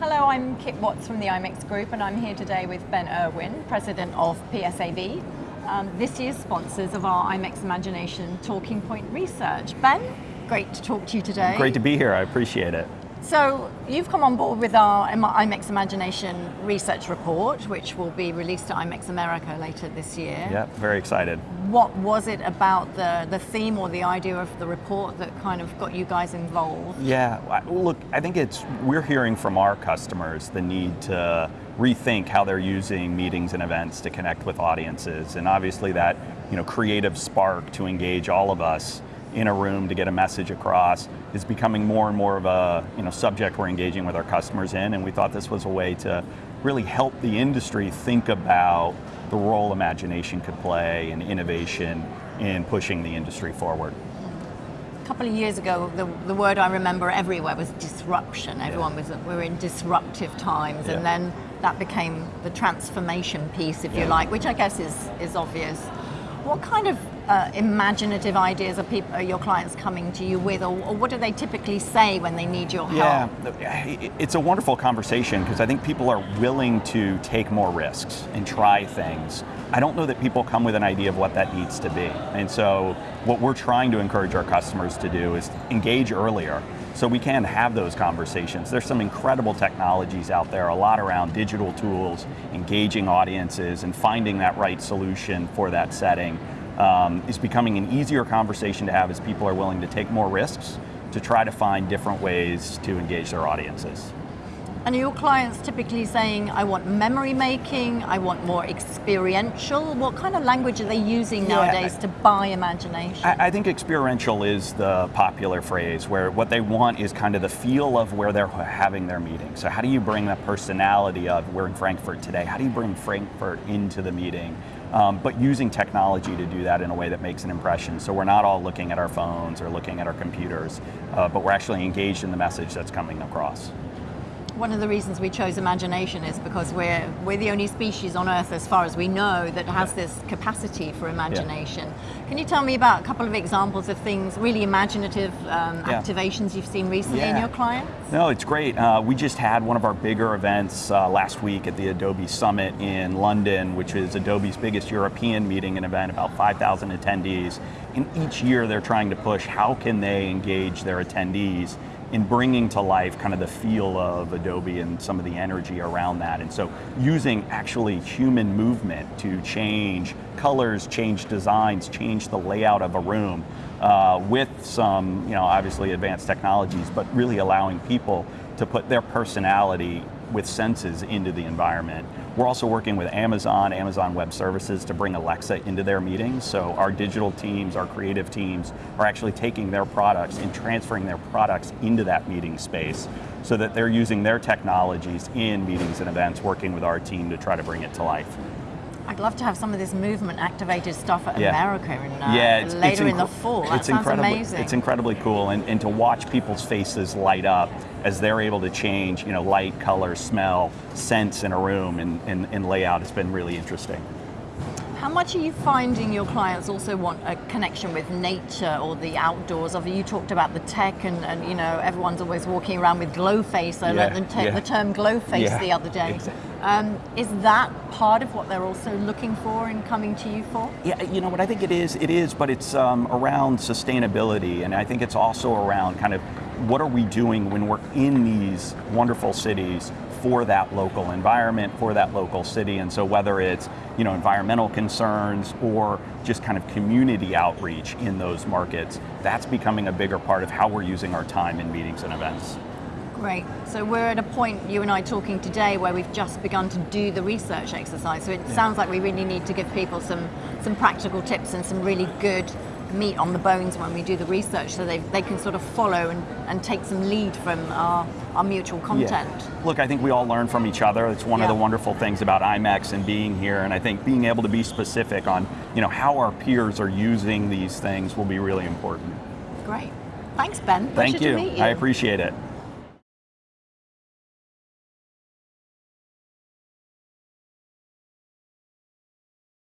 Hello, I'm Kit Watts from the IMEX Group and I'm here today with Ben Irwin, President of PSAV, um, this year's sponsors of our IMEX Imagination Talking Point Research. Ben, great to talk to you today. Great to be here, I appreciate it. So you've come on board with our IMEX Imagination research report, which will be released at IMEX America later this year. Yeah, very excited. What was it about the, the theme or the idea of the report that kind of got you guys involved? Yeah, look, I think it's, we're hearing from our customers the need to rethink how they're using meetings and events to connect with audiences. And obviously that you know, creative spark to engage all of us in a room to get a message across is becoming more and more of a you know, subject we're engaging with our customers in, and we thought this was a way to really help the industry think about the role imagination could play and innovation in pushing the industry forward. A couple of years ago, the, the word I remember everywhere was disruption. Everyone yeah. was, we were in disruptive times, yeah. and then that became the transformation piece, if yeah. you like, which I guess is, is obvious. What kind of uh, imaginative ideas are, people, are your clients coming to you with, or, or, what do they typically say when they need your help? Yeah, it's a wonderful conversation because I think people are willing to take more risks and try things. I don't know that people come with an idea of what that needs to be. And so what we're trying to encourage our customers to do is engage earlier so we can have those conversations. There's some incredible technologies out there, a lot around digital tools, engaging audiences and finding that right solution for that setting um, is becoming an easier conversation to have as people are willing to take more risks to try to find different ways to engage their audiences. And are your clients typically saying, I want memory making, I want more experiential? What kind of language are they using nowadays to buy imagination? I, I, think experiential is the popular phrase, where what they want is kind of the feel of where they're having their meeting. So how do you bring that personality of, we're in Frankfurt today, how do you bring Frankfurt into the meeting? Um, but using technology to do that in a way that makes an impression. So we're not all looking at our phones or looking at our computers, uh, but we're actually engaged in the message that's coming across. One of the reasons we chose imagination is because we're, we're the only species on Earth, as far as we know, that has yeah. this capacity for imagination. Yeah. Can you tell me about a couple of examples of things, really imaginative um, yeah. activations you've seen recently in your clients? No, it's great. Uh, we just had one of our bigger events uh, last week at the Adobe Summit in London, which is Adobe's biggest European meeting and event, about 5,000 attendees. And each year they're trying to push how can they engage their attendees in bringing to life kind of the feel of Adobe and some of the energy around that. And so using actually human movement to change colors, change designs, change the layout of a room uh, with some, you know, obviously advanced technologies, but really allowing people to put their personality with senses into the environment. We're also working with Amazon, Amazon Web Services to bring Alexa into their meetings. So our digital teams, our creative teams are actually taking their products and transferring their products into that meeting space so that they're using their technologies in meetings and events, working with our team to try to bring it to life. I'd love to have some of this movement activated stuff at yeah. America in, uh, yeah, it's, later it's in the fall. That it's incredibly, amazing. It's incredibly cool, and, and to watch people's faces light up as they're able to change, you know, light, color, smell, sense in a room and, and, and layout has been really interesting. How much are you finding your clients also want a connection with nature or the outdoors? Of you talked about the tech and, and you know everyone's always walking around with glow face. I yeah, learned the, yeah. the, term glow face yeah, the other day. Exactly. Um, is that part of what they're also looking for and coming to you for? Yeah, you know what I think it is. It is, but it's um, around sustainability, and I think it's also around kind of what are we doing when we're in these wonderful cities for that local environment, for that local city. And so whether it's you know, environmental concerns or just kind of community outreach in those markets, that's becoming a bigger part of how we're using our time in meetings and events. Great. So we're at a point, you and I talking today, where we've just begun to do the research exercise. So it yeah. sounds like we really need to give people some, some practical tips and some really good meat on the bones when we do the research so they, they can sort of follow and, and take some lead from our, our mutual content. Yeah. Look, I think we all learn from each other. It's one yeah. of the wonderful things about IMEX and being here, and I think being able to be specific on you know, how our peers are using these things will be really important. Great. Thanks, Ben. Thank you. you. I appreciate it.